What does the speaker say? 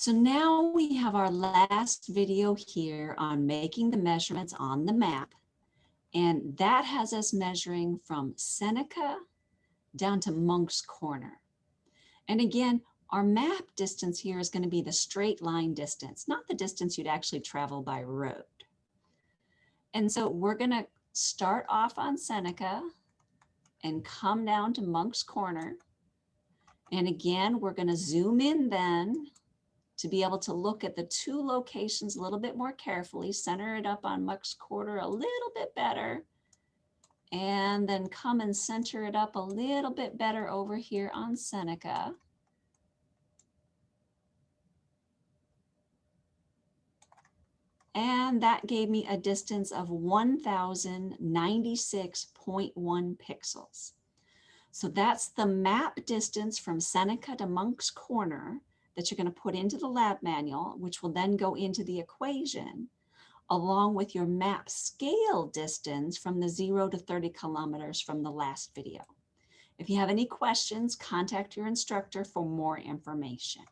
So now we have our last video here on making the measurements on the map. And that has us measuring from Seneca down to Moncks Corner. And again, our map distance here is going to be the straight line distance, not the distance you'd actually travel by road. And so we're going to start off on Seneca and come down to Moncks Corner. And again, we're going to zoom in then to be able to look at the two locations a little bit more carefully, center it up on Moncks Corner a little bit better, and then come and center it up a little bit better over here on Seneca. And that gave me a distance of 1096.1 pixels. So that's the map distance from Seneca to Moncks Corner that you're going to put into the lab manual, which will then go into the equation, along with your map scale distance from the 0 to 30 kilometers from the last video. If you have any questions, contact your instructor for more information.